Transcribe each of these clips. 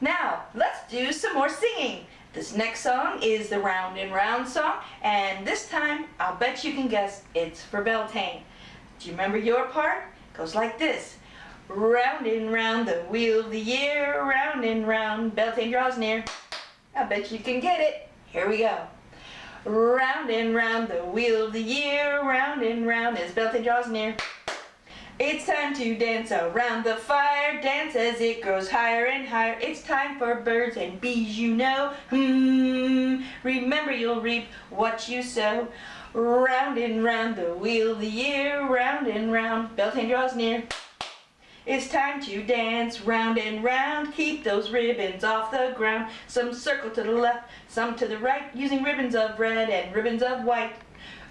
Now, let's do some more singing. This next song is the Round and Round song, and this time, I'll bet you can guess it's for Beltane. Do you remember your part? It goes like this. Round and round the wheel of the year, round and round, Beltane draws near. I bet you can get it. Here we go. Round and round the wheel of the year, round and round as Beltane draws near. It's time to dance around the fire, dance as it grows higher and higher. It's time for birds and bees, you know. Hmm, remember you'll reap what you sow. Round and round the wheel of the year, round and round, Beltane draws near. It's time to dance round and round, keep those ribbons off the ground. Some circle to the left, some to the right, using ribbons of red and ribbons of white.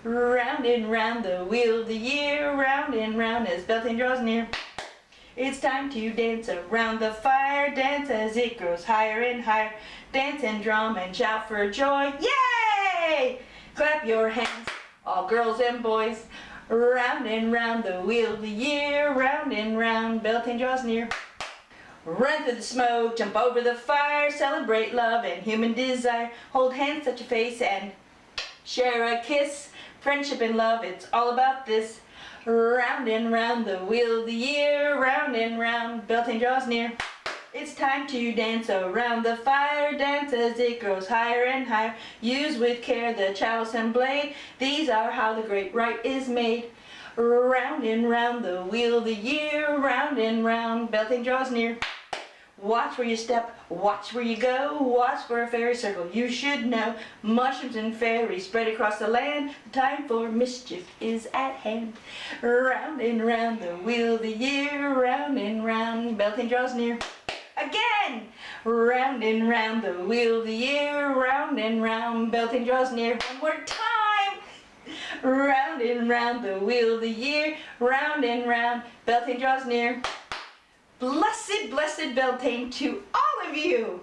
Round and round the wheel of the year, round and round as Beltane draws near. It's time to dance around the fire, dance as it grows higher and higher. Dance and drum and shout for joy, yay! Clap your hands, all girls and boys. Round and round the wheel of the year, round and round, Beltane draws near. Run through the smoke, jump over the fire, celebrate love and human desire. Hold hands, touch your face, and share a kiss. Friendship and love, it's all about this. Round and round the wheel of the year, round and round, Beltane draws near. It's time to dance around the fire, dance as it grows higher and higher. Use with care the chalice and blade, these are how the great rite is made. Round and round the wheel the year, round and round, Beltane draws near. Watch where you step, watch where you go, watch for a fairy circle. You should know mushrooms and fairies spread across the land. The time for mischief is at hand. Round and round the wheel the year, round and round, Beltane draws near. Again! Round and round the wheel of the year, round and round, Beltane draws near. One more time! Round and round the wheel of the year, round and round, Beltane draws near. Blessed, blessed Beltane to all of you.